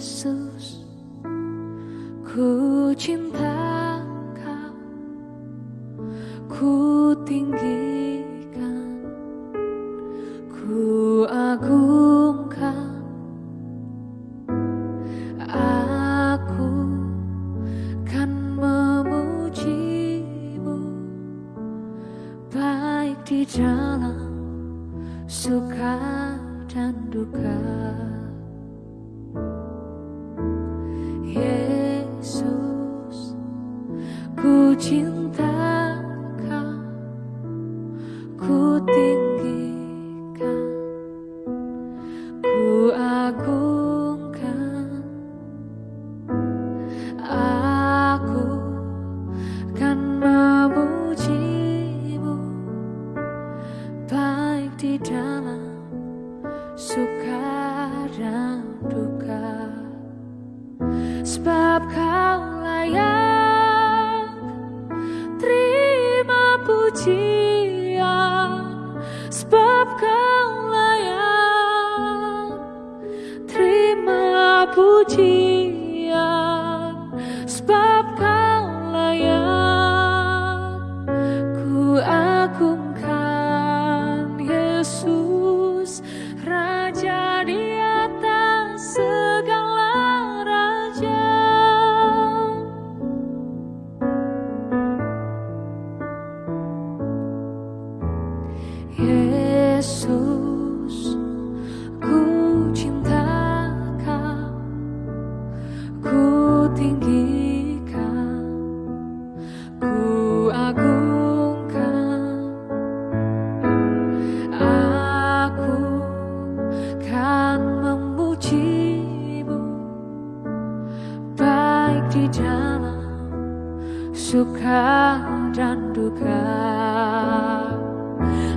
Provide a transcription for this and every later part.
Yesus Ku cinta kau Ku tinggikan Ku agungkan. Aku kan memujimu Baik di dalam suka dan duka. Cinta kau, ku tinggikan, ku agungkan. Aku kan memujimu baik di dalam suka dan duka sebab kau layak suka dan duka.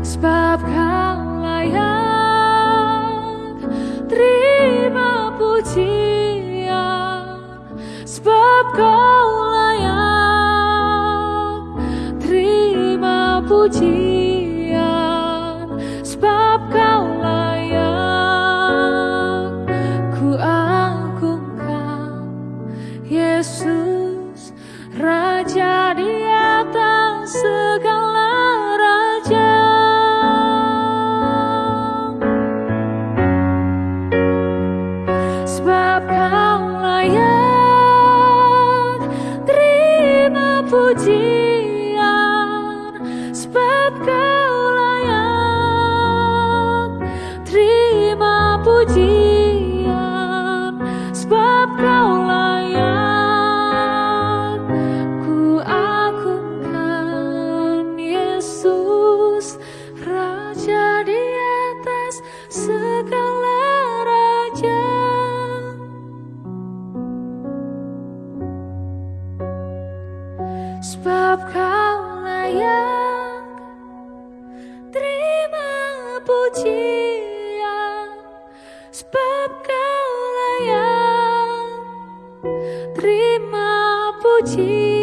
Sebab kau layak terima pujian. Sebab kau layak terima pujian. Sebab kau layak ku pujian sebab kau layak terima pujian